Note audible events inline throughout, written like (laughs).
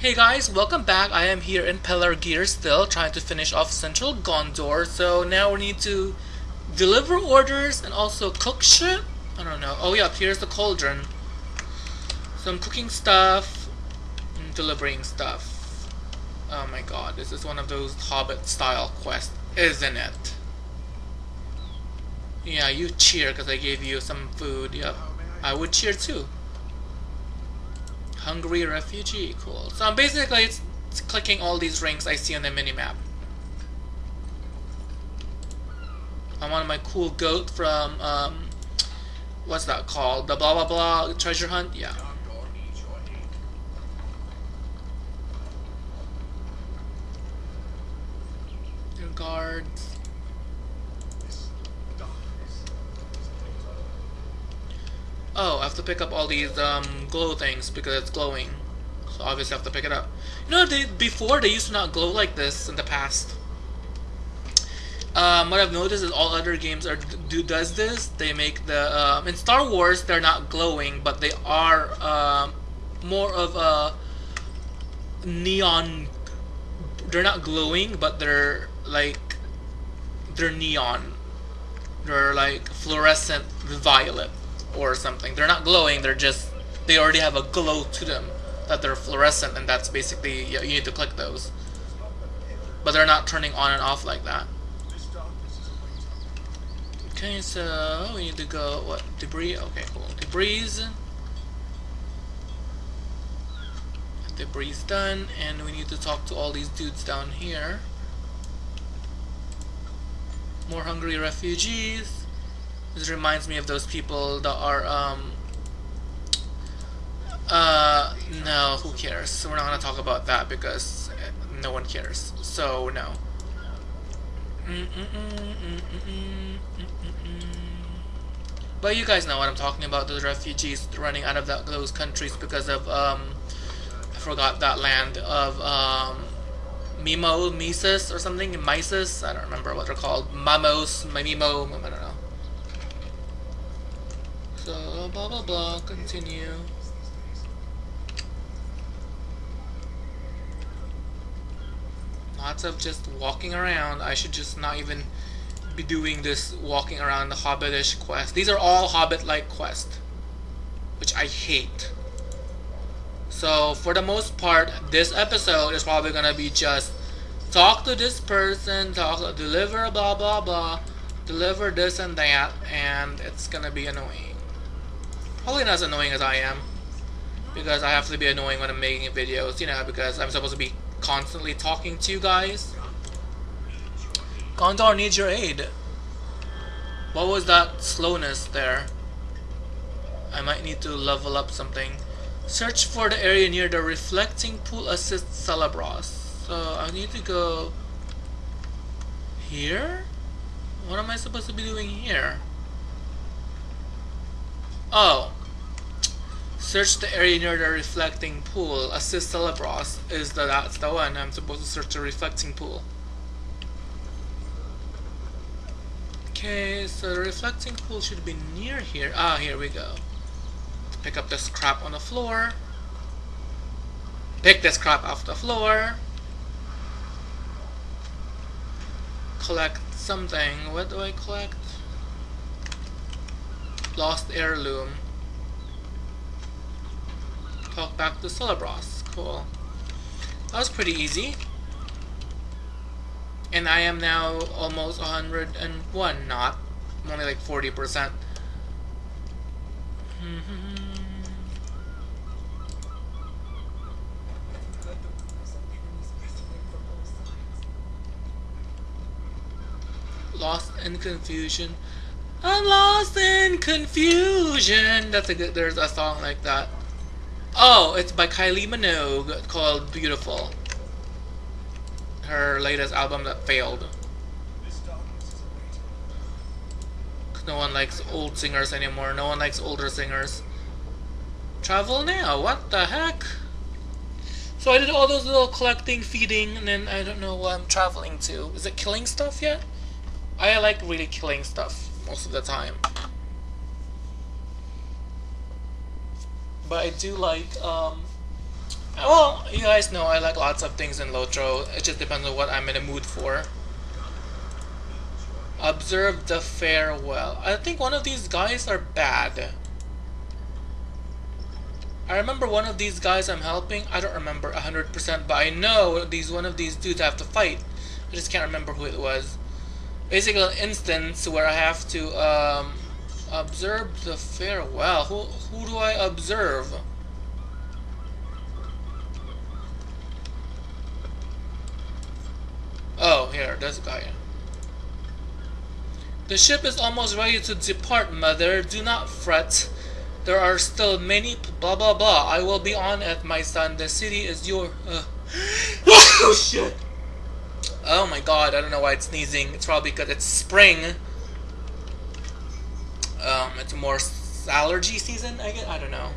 Hey guys, welcome back. I am here in Pelargir still, trying to finish off Central Gondor. So now we need to deliver orders and also cook shit. I don't know. Oh yeah, here's the cauldron. Some cooking stuff, and delivering stuff. Oh my god, this is one of those Hobbit style quests, isn't it? Yeah, you cheer because I gave you some food. Yep, I would cheer too. Hungry refugee, cool. So I'm basically it's, it's clicking all these rings I see on the minimap. I want my cool goat from, um, what's that called? The blah blah blah treasure hunt? Yeah. Your guards. Oh, I have to pick up all these um, glow things because it's glowing. So obviously I have to pick it up. You know, they, before they used to not glow like this in the past. Um, what I've noticed is all other games are do does this. They make the um, in Star Wars they're not glowing, but they are um, more of a neon. They're not glowing, but they're like they're neon. They're like fluorescent violet or something. They're not glowing. They're just they already have a glow to them that they're fluorescent, and that's basically you need to click those. But they're not turning on and off like that. Okay, so oh, we need to go, what, debris? Okay, cool. Debris. Debris done, and we need to talk to all these dudes down here. More hungry refugees. This reminds me of those people that are, um, uh, no, who cares? We're not gonna talk about that because no one cares. So, no. But you guys know what I'm talking about, the refugees running out of that, those countries because of, um, I forgot that land of, um, Mimo, Mises or something, Mises, I don't remember what they're called, Mamos, Mimo, I don't know. So, blah blah blah, continue. Lots of just walking around, I should just not even be doing this walking around the Hobbitish quest. These are all Hobbit-like quests, which I hate. So for the most part, this episode is probably gonna be just talk to this person, talk, deliver blah blah blah, deliver this and that, and it's gonna be annoying. Probably not as annoying as I am, because I have to be annoying when I'm making videos, you know, because I'm supposed to be constantly talking to you guys. Gondor needs your aid. What was that slowness there? I might need to level up something. Search for the area near the reflecting pool assist Celebros. So I need to go here? What am I supposed to be doing here? Oh. Search the area near the reflecting pool. Assist Celebros is the that's the one. I'm supposed to search the reflecting pool. Okay, so the reflecting pool should be near here. Ah, here we go. Pick up this crap on the floor. Pick this crap off the floor. Collect something. What do I collect? Lost heirloom. Talk back to Celebros. Cool. That was pretty easy and I am now almost 101 not I'm only like 40% (laughs) lost in confusion I'm lost in confusion that's a good there's a song like that oh it's by Kylie Minogue called Beautiful her latest album that failed. No one likes old singers anymore. No one likes older singers. Travel now. What the heck? So I did all those little collecting, feeding, and then I don't know what I'm traveling to. Is it killing stuff yet? I like really killing stuff most of the time. But I do like, um, Well, you guys know I like lots of things in Lotro. It just depends on what I'm in the mood for. Observe the farewell. I think one of these guys are bad. I remember one of these guys I'm helping. I don't remember 100%, but I know these one of these dudes I have to fight. I just can't remember who it was. Basically, an instance where I have to um, observe the farewell. Who who do I observe? Oh, here, a guy. The ship is almost ready to depart, mother. Do not fret. There are still many blah blah blah. I will be on it, my son. The city is your. Uh. (gasps) oh shit! Oh my god, I don't know why it's sneezing. It's probably because it's spring. Um, it's more allergy season, I guess. I don't know.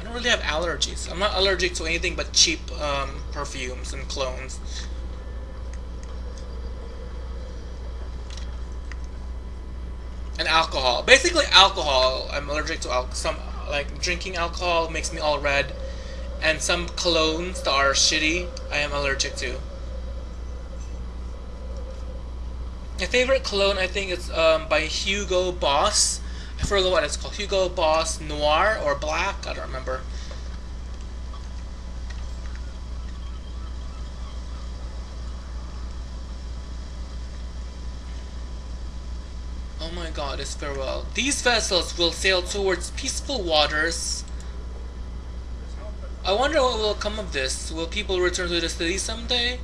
I don't really have allergies. I'm not allergic to anything but cheap um, perfumes and clones. and alcohol. Basically, alcohol. I'm allergic to some like drinking alcohol makes me all red, and some colognes that are shitty. I am allergic to. My favorite cologne, I think, is um, by Hugo Boss. I forget what it's called. Hugo Boss Noir or Black. I don't remember. Oh my god, it's farewell. These vessels will sail towards peaceful waters. I wonder what will come of this. Will people return to the city someday?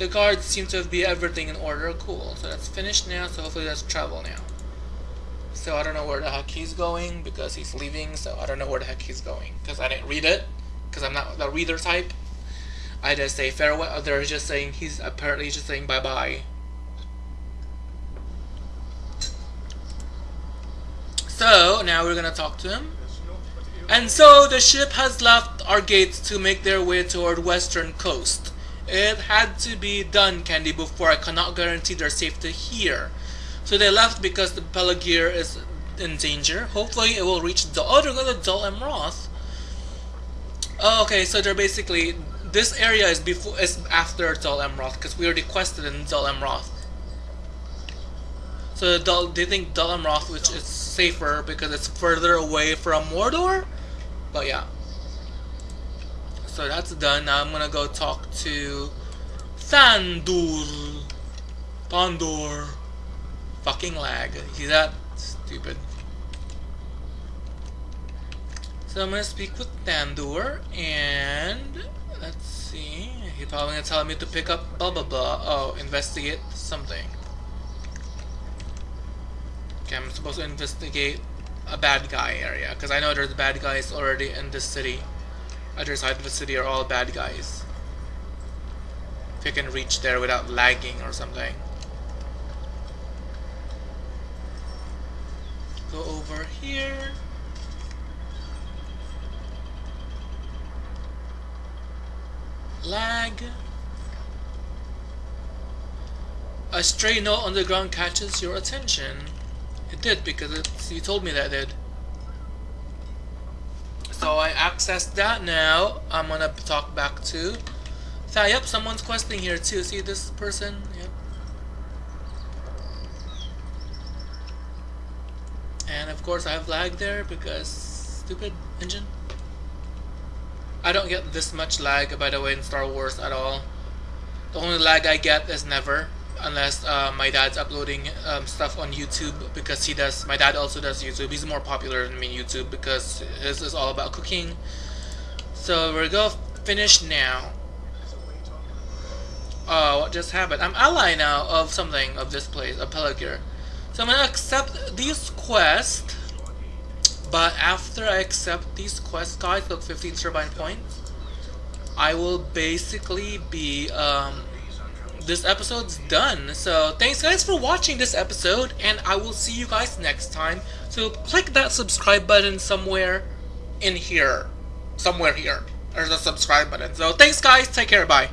The guards seem to be everything in order. Cool. So that's finished now, so hopefully that's travel now. So I don't know where the heck he's going because he's leaving, so I don't know where the heck he's going. Because I didn't read it. Because I'm not the reader type. I just say farewell. They're just saying he's apparently just saying bye bye. So, now we're gonna talk to him. And so, the ship has left our gates to make their way toward western coast. It had to be done, Candy, before I cannot guarantee their safety here. So they left because the Pelargir is in danger. Hopefully it will reach the other oh, to Dol Amroth. Oh, okay, so they're basically this area is before is after Dol Amroth because we already quested in Dol Amroth. So Dol, they think Dol Amroth, which is safer because it's further away from Mordor. But yeah. So that's done. Now I'm gonna go talk to Thandur. Thandur. Fucking lag. See that? Stupid. So I'm gonna speak with Thandur and let's see. He's probably gonna tell me to pick up blah blah blah. Oh, investigate something. Okay, I'm supposed to investigate a bad guy area because I know there's bad guys already in this city. Other side of the city are all bad guys. If you can reach there without lagging or something. Go over here. Lag. A stray note on the ground catches your attention. It did because you told me that it did. So I accessed that now. I'm gonna talk back to. So, yep, someone's questing here too. See this person? Yep. And of course I have lag there because stupid engine. I don't get this much lag by the way in Star Wars at all. The only lag I get is never unless uh, my dad's uploading um, stuff on YouTube because he does. My dad also does YouTube. He's more popular than me YouTube because his is all about cooking. So we're gonna finish now. Oh, what just happened? I'm ally now of something of this place, of Pelargir. So I'm gonna accept these quests. But after I accept these quests, guys, look, 15 turbine points. I will basically be um, this episode's done. So thanks guys for watching this episode and I will see you guys next time. So click that subscribe button somewhere in here. Somewhere here. There's a subscribe button. So thanks guys. Take care. Bye.